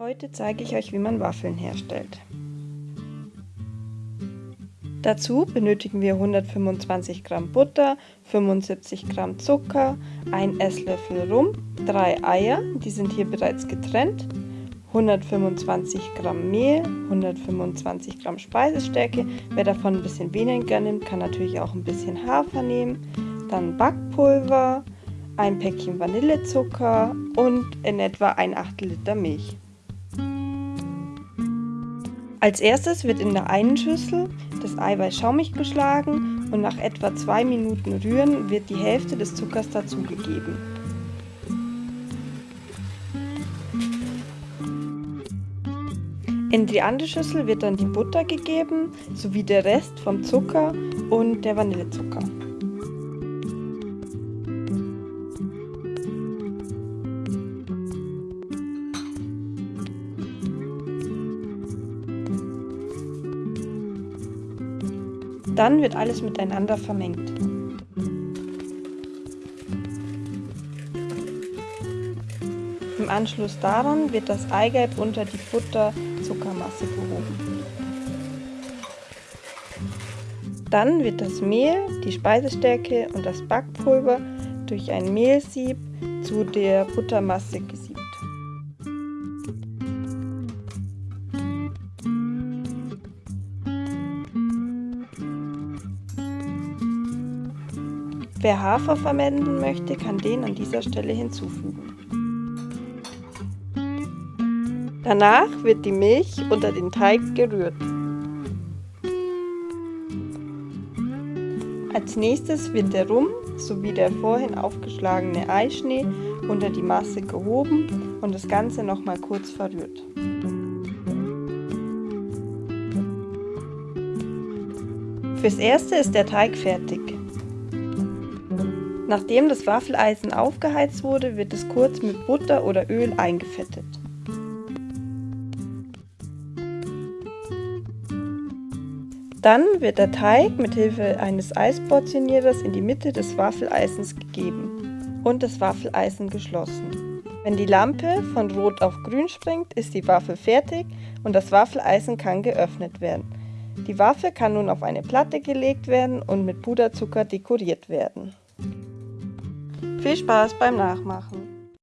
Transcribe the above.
Heute zeige ich euch, wie man Waffeln herstellt. Dazu benötigen wir 125 Gramm Butter, 75 Gramm Zucker, 1 Esslöffel Rum, 3 Eier, die sind hier bereits getrennt, 125 Gramm Mehl, 125 Gramm Speisestärke. Wer davon ein bisschen weniger nimmt, kann natürlich auch ein bisschen Hafer nehmen. Dann Backpulver, ein Päckchen Vanillezucker und in etwa ein Achtel Liter Milch. Als erstes wird in der einen Schüssel das Eiweiß schaumig geschlagen und nach etwa zwei Minuten Rühren wird die Hälfte des Zuckers dazugegeben. In die andere Schüssel wird dann die Butter gegeben, sowie der Rest vom Zucker und der Vanillezucker. Dann wird alles miteinander vermengt. Im Anschluss daran wird das Eigelb unter die Butter-Zuckermasse gehoben. Dann wird das Mehl, die Speisestärke und das Backpulver durch ein Mehlsieb zu der Buttermasse gesiebt. Wer Hafer verwenden möchte, kann den an dieser Stelle hinzufügen. Danach wird die Milch unter den Teig gerührt. Als nächstes wird der Rum sowie der vorhin aufgeschlagene Eischnee unter die Masse gehoben und das Ganze nochmal kurz verrührt. Fürs Erste ist der Teig fertig. Nachdem das Waffeleisen aufgeheizt wurde, wird es kurz mit Butter oder Öl eingefettet. Dann wird der Teig mit Hilfe eines Eisportionierers in die Mitte des Waffeleisens gegeben und das Waffeleisen geschlossen. Wenn die Lampe von rot auf grün springt, ist die Waffel fertig und das Waffeleisen kann geöffnet werden. Die Waffe kann nun auf eine Platte gelegt werden und mit Puderzucker dekoriert werden. Viel Spaß beim Nachmachen!